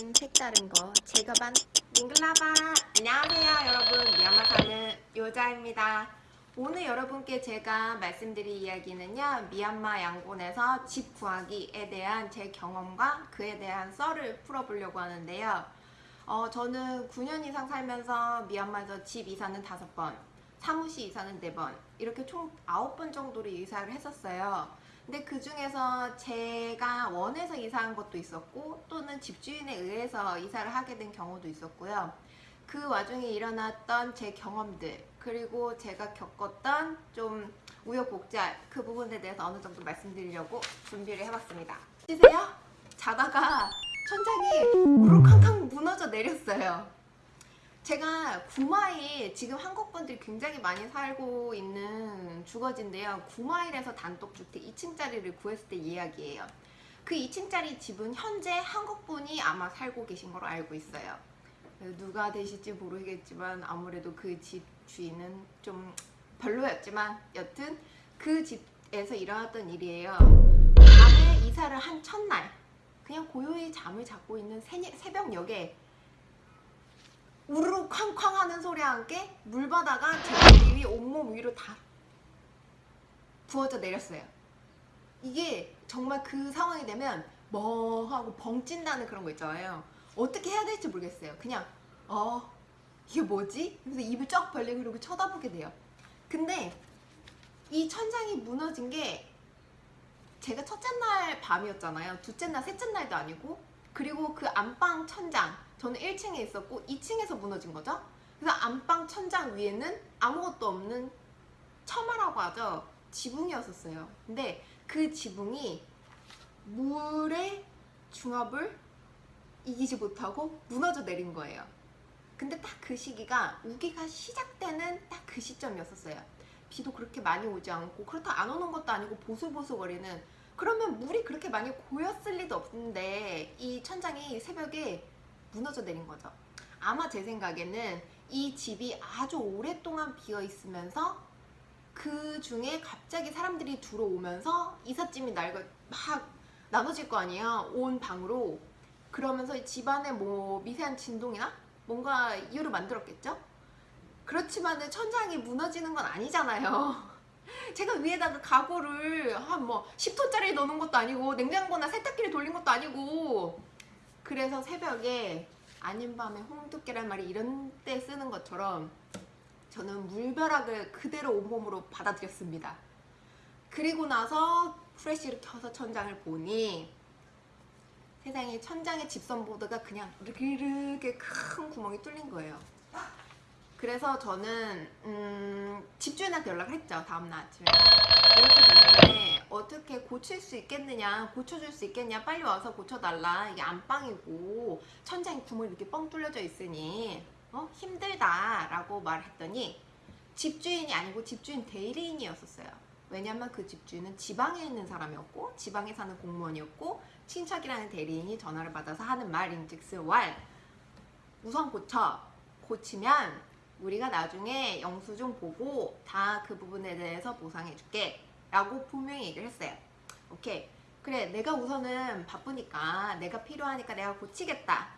좀 색다른 거. 제가 반 밍글라바. 안녕하세요 여러분. 미얀마 사는 요자입니다. 오늘 여러분께 제가 말씀드릴 이야기는요 미얀마 양곤에서 집 구하기에 대한 제 경험과 그에 대한 썰을 풀어보려고 하는데요. 어, 저는 9년 이상 살면서 미얀마에서 집 이사는 5번 사무실 이사는 4번 이렇게 총 9번 정도로 이사를 했었어요 근데 그 중에서 제가 원해서 이사한 것도 있었고 또는 집주인에 의해서 이사를 하게 된 경우도 있었고요. 그 와중에 일어났던 제 경험들 그리고 제가 겪었던 좀 우여곡절 그 부분에 대해서 어느 정도 말씀드리려고 준비를 해봤습니다. 보세요? 자다가 천장이 우르캉캉 무너져 내렸어요. 제가 구마일 지금 한국 분들이 굉장히 많이 살고 있는 주거지인데요. 구마일에서 단독주택 2층짜리를 구했을 때 이야기예요. 그 2층짜리 집은 현재 한국 분이 아마 살고 계신 걸로 알고 있어요. 누가 되실지 모르겠지만 아무래도 그 집 주인은 좀 별로였지만 여튼 그 집에서 일어났던 일이에요. 밤에 이사를 한 첫날 그냥 고요히 잠을 자고 있는 새벽녘에 우르르 쾅쾅 하는 소리와 함께 물바다가 제 머리 위 온몸 위로 다 부어져 내렸어요. 이게 정말 그 상황이 되면 뭐 하고 벙찐다는 그런 거 있잖아요. 어떻게 해야 될지 모르겠어요. 그냥 어 이게 뭐지? 그래서 입을 쩍 벌리고 그러고 쳐다보게 돼요. 근데 이 천장이 무너진 게 제가 첫째 날 밤이었잖아요. 둘째 날, 셋째 날도 아니고 그리고 그 안방 천장 저는 1층에 있었고 2층에서 무너진 거죠. 그래서 안방 천장 위에는 아무것도 없는 처마라고 하죠. 지붕이었었어요. 근데 그 지붕이 물의 중압을 이기지 못하고 무너져 내린 거예요. 근데 딱 그 시기가 우기가 시작되는 딱 그 시점이었었어요. 비도 그렇게 많이 오지 않고 그렇다 안 오는 것도 아니고 보슬보슬거리는 그러면 물이 그렇게 많이 고였을 리도 없는데 이 천장이 새벽에 무너져 내린 거죠. 아마 제 생각에는 이 집이 아주 오랫동안 비어 있으면서 그 중에 갑자기 사람들이 들어오면서 이삿짐이 날고 막 나눠질 거 아니에요. 온 방으로. 그러면서 집안에 뭐 미세한 진동이나 뭔가 이유를 만들었겠죠? 그렇지만은 천장이 무너지는 건 아니잖아요. 제가 위에다가 가구를 한 뭐 10톤짜리 넣는 것도 아니고 냉장고나 세탁기를 돌린 것도 아니고 그래서 새벽에 아닌 밤에 홍두깨란 말이 이런 때 쓰는 것처럼 저는 물벼락을 그대로 온몸으로 받아들였습니다. 그리고 나서 프레쉬를 켜서 천장을 보니 세상에 천장에 집선 보드가 그냥 이렇게 큰 구멍이 뚫린 거예요. 그래서 저는 음, 집주인한테 연락을 했죠 다음날 아침에. 이렇게 됐는데 어떻게 고칠 수 있겠느냐 고쳐줄 수 있겠냐 빨리 와서 고쳐달라. 이게 안방이고 천장에 구멍이 이렇게 뻥 뚫려져 있으니 어? 힘들다 라고 말했더니 집주인이 아니고 집주인 대리인이었었어요. 왜냐면 그 집주인은 지방에 있는 사람이었고 지방에 사는 공무원이었고 친척이라는 대리인이 전화를 받아서 하는 말인즉슨 왈 우선 고쳐. 고치면 우리가 나중에 영수증 보고 다 그 부분에 대해서 보상해줄게 라고 분명히 얘기를 했어요. 오케이. 그래 내가 우선은 바쁘니까 내가 필요하니까 내가 고치겠다.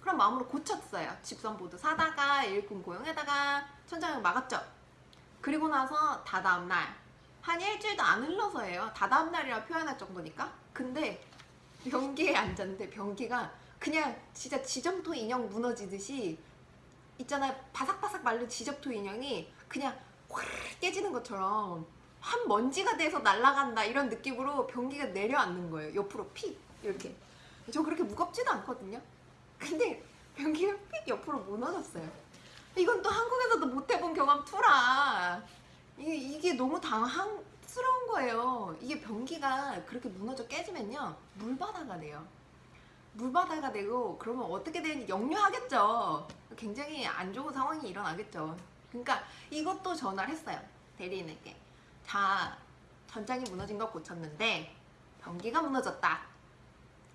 그런 마음으로 고쳤어요. 집선보드 사다가 일꾼 고용에다가 천장을 막았죠. 그리고 나서 다 다음날 한 일주일도 안 흘러서예요. 다 다음날이라 표현할 정도니까. 근데 변기에 앉았는데 변기가 그냥 진짜 지점토 인형 무너지듯이 있잖아요. 바삭바삭 마른 지적토 인형이 그냥 확 깨지는 것처럼 한 먼지가 돼서 날아간다 이런 느낌으로 변기가 내려앉는 거예요. 옆으로 픽! 이렇게. 저 그렇게 무겁지도 않거든요. 근데 변기가 픽! 옆으로 무너졌어요. 이건 또 한국에서도 못 해본 경험 투라. 이게, 이게 너무 당황스러운 거예요. 이게 변기가 그렇게 무너져 깨지면요. 물바다가 돼요 물바다가 되고 그러면 어떻게 되는지 역류하겠죠. 굉장히 안 좋은 상황이 일어나겠죠. 그러니까 이것도 전화를 했어요. 대리인에게. 자, 전장이 무너진 거 고쳤는데 변기가 무너졌다.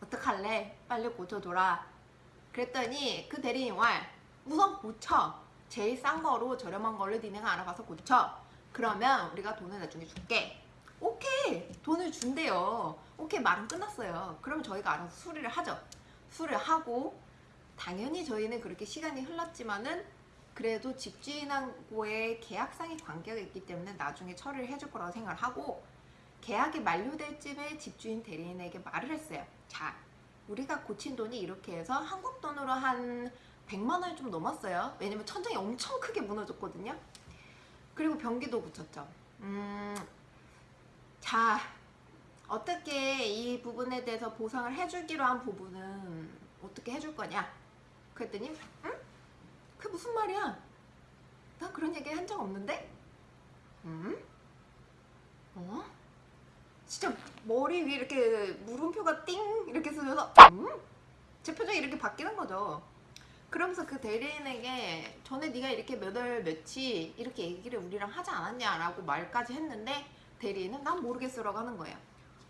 어떡할래? 빨리 고쳐줘라. 그랬더니 그 대리인 말 우선 고쳐. 제일 싼 거로 저렴한 걸로 니네가 알아봐서 고쳐. 그러면 우리가 돈을 나중에 줄게. 오케이 돈을 준대요 오케이 말은 끝났어요 그러면 저희가 알아서 수리를 하죠 수리를 하고 당연히 저희는 그렇게 시간이 흘렀지만은 그래도 집주인하고의 계약상의 관계가 있기 때문에 나중에 처리를 해줄 거라고 생각을 하고 계약이 만료될 쯤에 집주인 대리인에게 말을 했어요. 자, 우리가 고친 돈이 이렇게 해서 한국 돈으로 한 100만 원이 좀 넘었어요. 왜냐면 천장이 엄청 크게 무너졌거든요. 그리고 변기도 붙였죠. 음, 자, 어떻게 이 부분에 대해서 보상을 해주기로 한 부분은 어떻게 해줄 거냐? 그랬더니, 응? 그게 무슨 말이야? 나 그런 얘기 한 적 없는데? 음? 어? 진짜 머리 위에 이렇게 물음표가 띵 이렇게 쓰면서 음? 제 표정이 이렇게 바뀌는 거죠. 그러면서 그 대리인에게 전에 네가 이렇게 몇월 며칠 이렇게 얘기를 우리랑 하지 않았냐라고 말까지 했는데 대리인은 난 모르겠어라고 하는 거예요.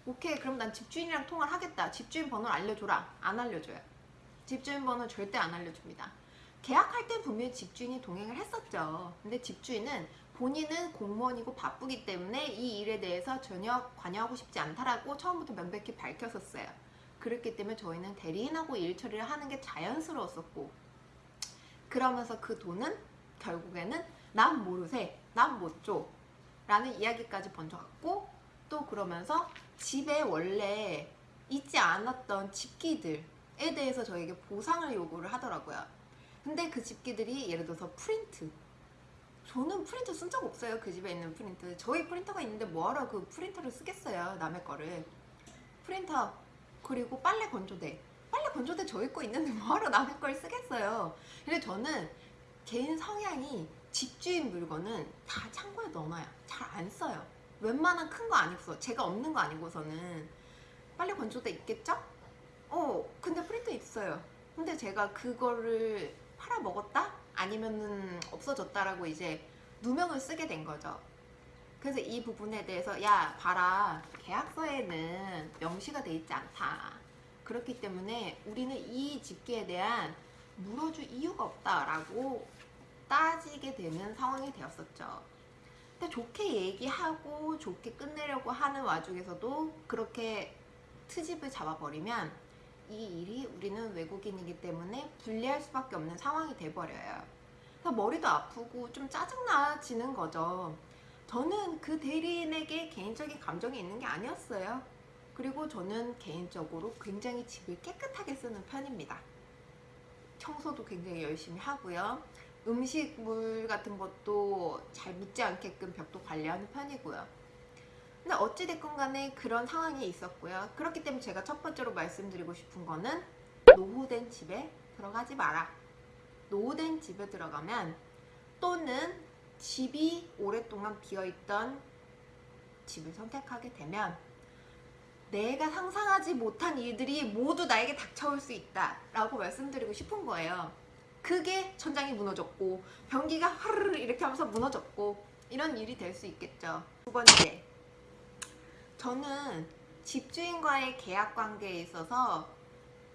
오케이 그럼 난 집주인이랑 통화를 하겠다. 집주인 번호를 알려줘라. 안 알려줘요. 집주인 번호 절대 안 알려줍니다. 계약할 때 분명히 집주인이 동행을 했었죠. 근데 집주인은 본인은 공무원이고 바쁘기 때문에 이 일에 대해서 전혀 관여하고 싶지 않다라고 처음부터 명백히 밝혔었어요. 그렇기 때문에 저희는 대리인하고 일 처리를 하는 게 자연스러웠었고 그러면서 그 돈은 결국에는 난 모르세, 난 못 줘 라는 이야기까지 번져갔고 또 그러면서 집에 원래 있지 않았던 집기들에 대해서 저에게 보상을 요구를 하더라고요. 근데 그 집기들이 예를 들어서 프린트. 저는 프린터 쓴 적 없어요. 그 집에 있는 프린트. 저희 프린터가 있는데 뭐하러 그 프린터를 쓰겠어요? 남의 거를. 프린터 그리고 빨래 건조대. 빨래 건조대 저희 거 있는데 뭐하러 남의 걸 쓰겠어요? 근데 저는 개인 성향이 집주인 물건은 다 창고에 넣어놔요 잘 안 써요 웬만한 큰 거 아니고서 제가 없는 거 아니고서는 빨래 건조대 있겠죠? 어 근데 프린터 있어요 근데 제가 그거를 팔아 먹었다? 아니면은 없어졌다라고 이제 누명을 쓰게 된 거죠. 그래서 이 부분에 대해서 야 봐라 계약서에는 명시가 돼 있지 않다. 그렇기 때문에 우리는 이 집계에 대한 물어줄 이유가 없다라고 따지게 되는 상황이 되었었죠. 근데 좋게 얘기하고 좋게 끝내려고 하는 와중에서도 그렇게 트집을 잡아버리면 이 일이 우리는 외국인이기 때문에 불리할 수밖에 없는 상황이 돼버려요. 머리도 아프고 좀 짜증나지는 거죠. 저는 그 대리인에게 개인적인 감정이 있는 게 아니었어요. 그리고 저는 개인적으로 굉장히 집을 깨끗하게 쓰는 편입니다. 청소도 굉장히 열심히 하고요. 음식물 같은 것도 잘 묻지 않게끔 벽도 관리하는 편이고요. 근데 어찌됐건 간에 그런 상황이 있었고요. 그렇기 때문에 제가 첫 번째로 말씀드리고 싶은 거는 노후된 집에 들어가지 마라. 노후된 집에 들어가면 또는 집이 오랫동안 비어있던 집을 선택하게 되면 내가 상상하지 못한 일들이 모두 나에게 닥쳐올 수 있다 라고 말씀드리고 싶은 거예요. 그게 천장이 무너졌고 변기가 하르르 이렇게 하면서 무너졌고 이런 일이 될 수 있겠죠. 두 번째 저는 집주인과의 계약 관계에 있어서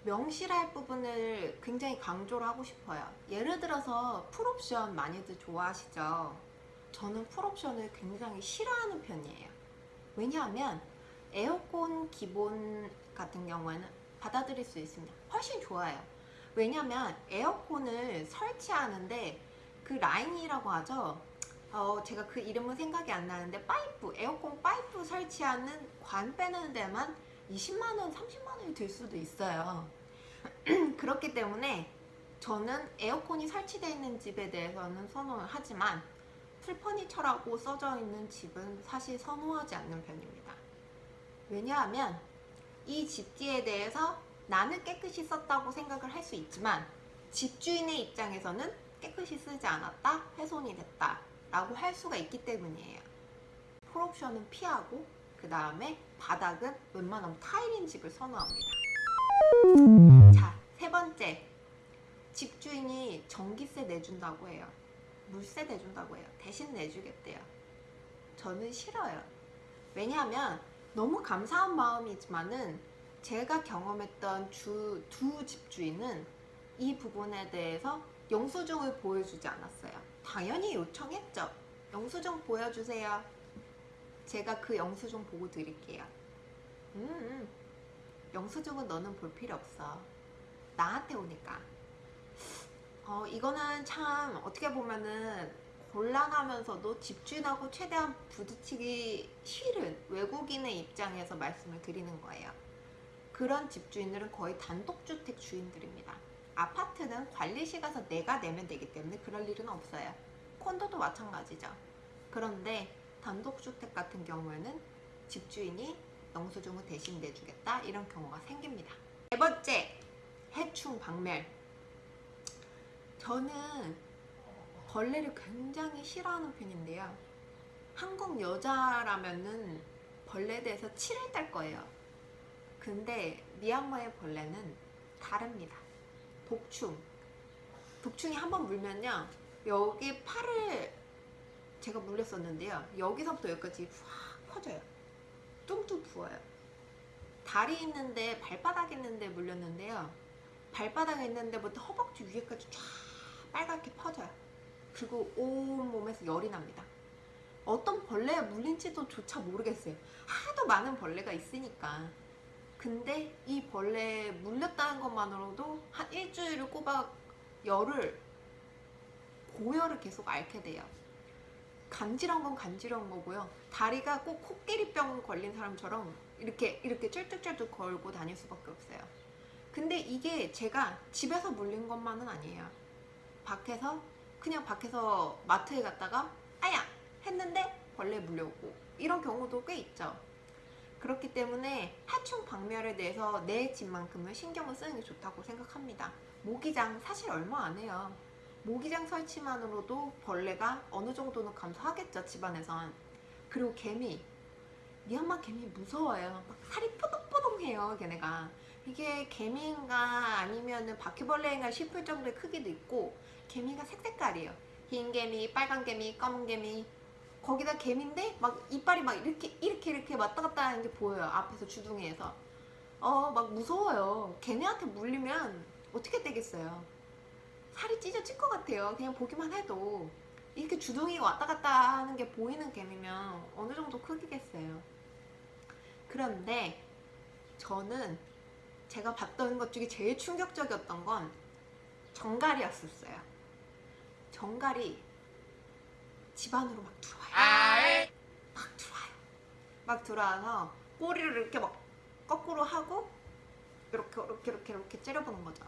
명실할 부분을 굉장히 강조를 하고 싶어요. 예를 들어서 풀옵션 많이들 좋아하시죠? 저는 풀옵션을 굉장히 싫어하는 편이에요. 왜냐하면 에어컨 기본 같은 경우에는 받아들일 수 있습니다. 훨씬 좋아요. 왜냐하면 에어컨을 설치하는데 그 라인이라고 하죠. 어, 제가 그 이름은 생각이 안 나는데 파이프, 에어컨 파이프 설치하는 관 빼는 데만 20만원, 30만원이 들 수도 있어요. 그렇기 때문에 저는 에어컨이 설치되어 있는 집에 대해서는 선호를 하지만 full furniture라고 써져 있는 집은 사실 선호하지 않는 편입니다. 왜냐하면 이 집기에 대해서 나는 깨끗이 썼다고 생각을 할 수 있지만 집주인의 입장에서는 깨끗이 쓰지 않았다, 훼손이 됐다 라고 할 수가 있기 때문이에요. 풀옵션은 피하고 그 다음에 바닥은 웬만하면 타일인 집을 선호합니다. 자, 세 번째. 집주인이 전기세 내준다고 해요. 물세 내준다고 해요. 대신 내주겠대요. 저는 싫어요. 왜냐하면 너무 감사한 마음이지만은 제가 경험했던 주, 두 집주인은 이 부분에 대해서 영수증을 보여주지 않았어요. 당연히 요청했죠. 영수증 보여주세요. 제가 그 영수증 보고 드릴게요. 음, 음. 영수증은 너는 볼 필요 없어. 나한테 오니까. 어, 이거는 참 어떻게 보면은 곤란하면서도 집주인하고 최대한 부딪히기 싫은 외국인의 입장에서 말씀을 드리는 거예요. 그런 집주인들은 거의 단독주택 주인들입니다. 아파트는 관리시 가서 내가 내면 되기 때문에 그럴 일은 없어요. 콘도도 마찬가지죠. 그런데 단독주택 같은 경우에는 집주인이 영수증을 대신 내주겠다 이런 경우가 생깁니다. 네 번째, 해충 박멸. 저는 벌레를 굉장히 싫어하는 편인데요. 한국 여자라면은 벌레에 대해서 치를 딸 거예요. 근데 미얀마의 벌레는 다릅니다. 독충. 독충이 한번 물면요. 여기 팔을 제가 물렸었는데요. 여기서부터 여기까지 확 퍼져요. 뚱뚱 부어요. 다리 있는데 발바닥 있는데 물렸는데요. 발바닥에 있는 데부터 허벅지 위에까지 쫙 빨갛게 퍼져요. 그리고 온 몸에서 열이 납니다. 어떤 벌레에 물린지도 조차 모르겠어요. 하도 많은 벌레가 있으니까. 근데 이 벌레에 물렸다는 것만으로도 한 일주일을 꼬박 열을 고열을 계속 앓게 돼요. 간지러운 건 간지러운 거고요. 다리가 꼭 코끼리병 걸린 사람처럼 이렇게 이렇게 쩔뚝쩔뚝 걸고 다닐 수밖에 없어요. 근데 이게 제가 집에서 물린 것만은 아니에요. 밖에서 그냥 밖에서 마트에 갔다가 아야 했는데 벌레 물려오고 이런 경우도 꽤 있죠. 그렇기 때문에 하충 박멸에 대해서 내 집만큼은 신경을 쓰는 게 좋다고 생각합니다. 모기장 사실 얼마 안 해요. 모기장 설치만으로도 벌레가 어느 정도는 감소하겠죠 집안에선. 그리고 개미 미얀마 개미 무서워요. 막 살이 뽀동뽀동해요 걔네가. 이게 개미인가 아니면은 바퀴벌레인가 싶을 정도의 크기도 있고 개미가 색색깔이에요. 흰 개미, 빨간 개미, 검은 개미. 거기다 개미인데 막 이빨이 막 이렇게 이렇게 이렇게 왔다 갔다 하는 게 보여요. 앞에서 주둥이에서. 어, 막 무서워요. 걔네한테 물리면 어떻게 되겠어요? 살이 찢어질 것 같아요. 그냥 보기만 해도. 이렇게 주둥이가 왔다 갔다 하는 게 보이는 개미면 어느 정도 크기겠어요. 그런데 저는 제가 봤던 것 중에 제일 충격적이었던 건 정갈이었었어요. 정갈이 집 안으로 막 들어와요. 막 들어와요. 막 들어와서 꼬리를 이렇게 막 거꾸로 하고 이렇게 이렇게 이렇게 이렇게 째려보는 거죠.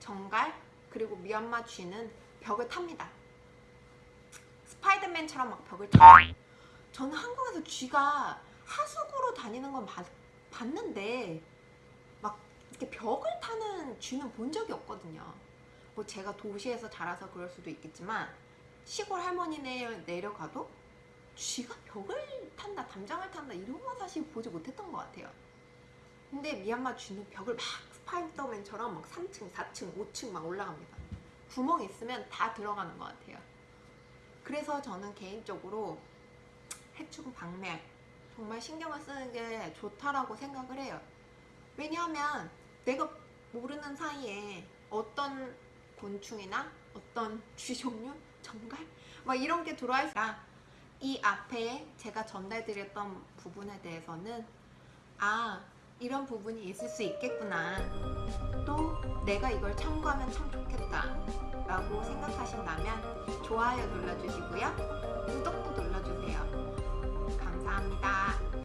정갈 그리고 미얀마 쥐는 벽을 탑니다. 스파이더맨처럼 막 벽을 타요. 저는 한국에서 쥐가 하수구로 다니는 건 봤, 봤는데 막 이렇게 벽을 타는 쥐는 본 적이 없거든요. 뭐 제가 도시에서 자라서 그럴 수도 있겠지만 시골 할머니네 내려가도 쥐가 벽을 탄다, 담장을 탄다 이런 건 사실 보지 못했던 것 같아요. 근데 미얀마 쥐는 벽을 막 스파이더맨처럼 막 3층, 4층, 5층 막 올라갑니다. 구멍 있으면 다 들어가는 것 같아요. 그래서 저는 개인적으로 해충 박멸 정말 신경을 쓰는 게 좋다라고 생각을 해요. 왜냐하면 내가 모르는 사이에 어떤 곤충이나 어떤 쥐 종류, 정갈? 막 이런 게 들어와 있으니까 이 앞에 제가 전달드렸던 부분에 대해서는 아 이런 부분이 있을 수 있겠구나. 또 내가 이걸 참고하면 참 좋겠다. 라고 생각하신다면 좋아요 눌러주시고요. 구독도 눌러주세요. 감사합니다